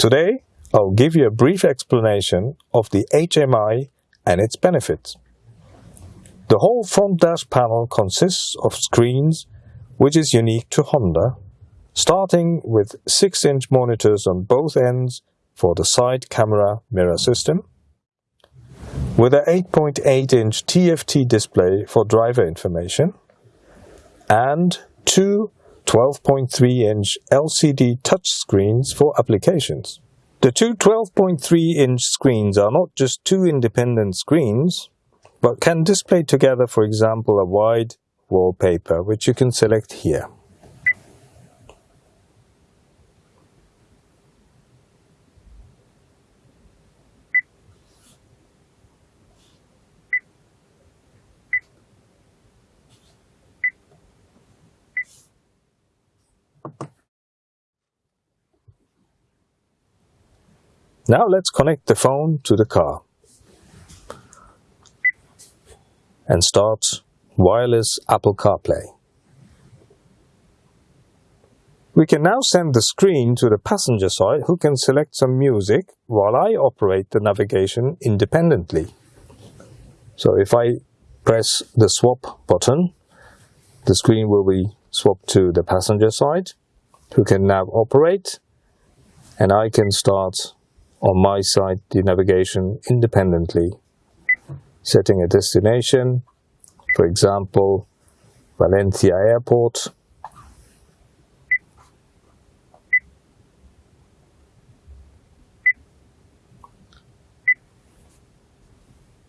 Today, I'll give you a brief explanation of the HMI and its benefits. The whole front dash panel consists of screens which is unique to Honda, starting with 6-inch monitors on both ends for the side camera mirror system, with an 8.8-inch TFT display for driver information, and two 12.3-inch LCD touchscreens for applications. The two 12.3-inch screens are not just two independent screens, but can display together, for example, a wide wallpaper, which you can select here. Now let's connect the phone to the car and start wireless Apple CarPlay. We can now send the screen to the passenger side who can select some music while I operate the navigation independently. So if I press the swap button, the screen will be swapped to the passenger side who can now operate and I can start on my side the navigation independently, setting a destination, for example, Valencia Airport,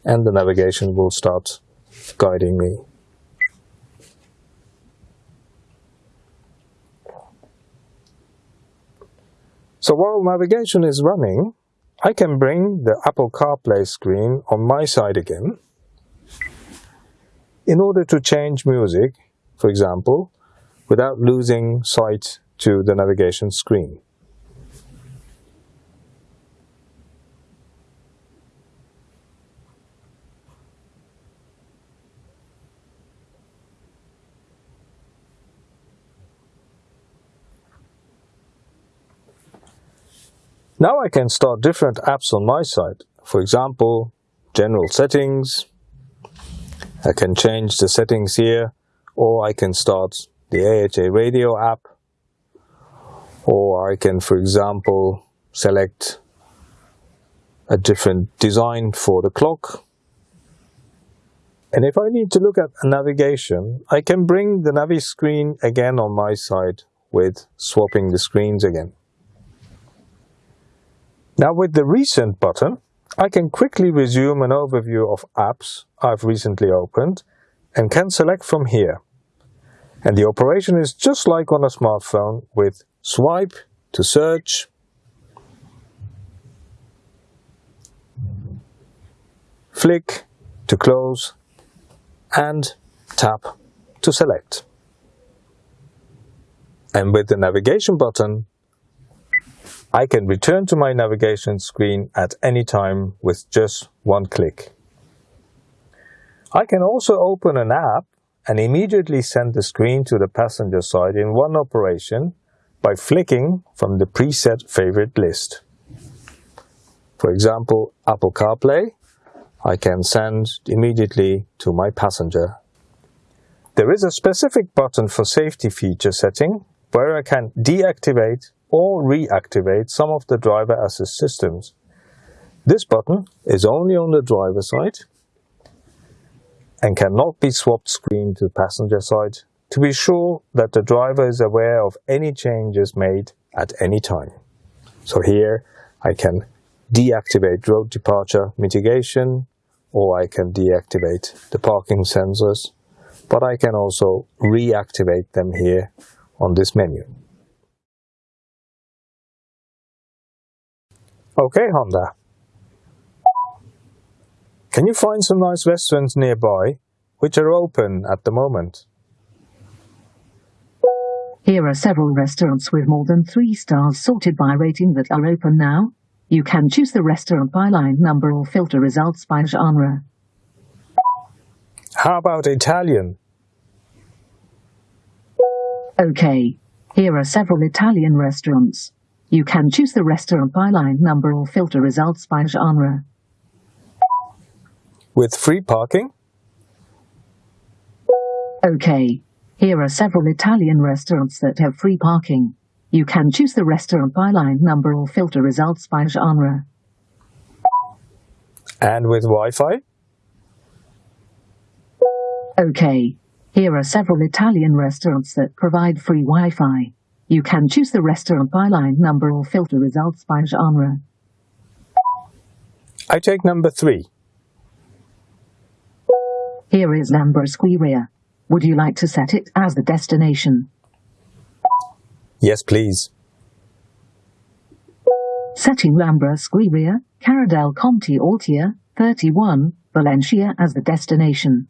and the navigation will start guiding me. So while navigation is running, I can bring the Apple CarPlay screen on my side again. In order to change music, for example, without losing sight to the navigation screen. Now I can start different apps on my side. For example, general settings. I can change the settings here, or I can start the AHA radio app, or I can, for example, select a different design for the clock. And if I need to look at navigation, I can bring the Navi screen again on my side with swapping the screens again. Now with the Recent button, I can quickly resume an overview of apps I've recently opened and can select from here. And the operation is just like on a smartphone with swipe to search, flick to close, and tap to select. And with the navigation button, I can return to my navigation screen at any time with just one click. I can also open an app and immediately send the screen to the passenger side in one operation by flicking from the preset favorite list. For example, Apple CarPlay, I can send immediately to my passenger. There is a specific button for safety feature setting where I can deactivate or reactivate some of the driver assist systems. This button is only on the driver side and cannot be swapped screen to passenger side to be sure that the driver is aware of any changes made at any time. So here I can deactivate road departure mitigation or I can deactivate the parking sensors, but I can also reactivate them here on this menu. Okay, Honda. Can you find some nice restaurants nearby which are open at the moment? Here are several restaurants with more than three stars sorted by rating that are open now. You can choose the restaurant by line number or filter results by genre. How about Italian? Okay. Here are several Italian restaurants. You can choose the restaurant by line number or filter results by genre. With free parking? OK. Here are several Italian restaurants that have free parking. You can choose the restaurant by line number or filter results by genre. And with Wi-Fi? OK. Here are several Italian restaurants that provide free Wi-Fi. You can choose the restaurant by line number or filter results by genre. I take number three. Here is Lambra Squarea. Would you like to set it as the destination? Yes, please. Setting Lambra Squarea, Cara del Comte d'Altea, 31, Valencia as the destination.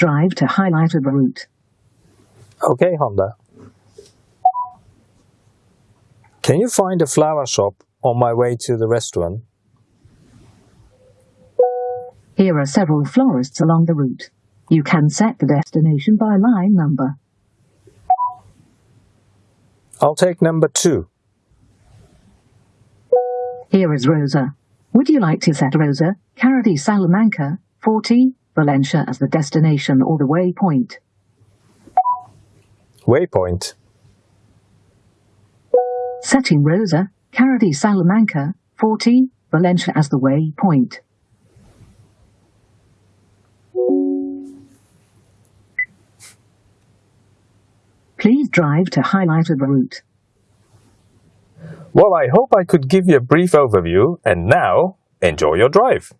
Drive to highlighted route. Okay, Honda. Can you find a flower shop on my way to the restaurant? Here are several florists along the route. You can set the destination by line number. I'll take number two. Here is Rosa. Would you like to set Rosa, Caradi Salamanca, 40, Valencia as the destination or the waypoint? Waypoint. Setting Rosa, Cara di Salamanca, 40, Valencia as the waypoint. Please drive to highlighted route. Well, I hope I could give you a brief overview, and now enjoy your drive.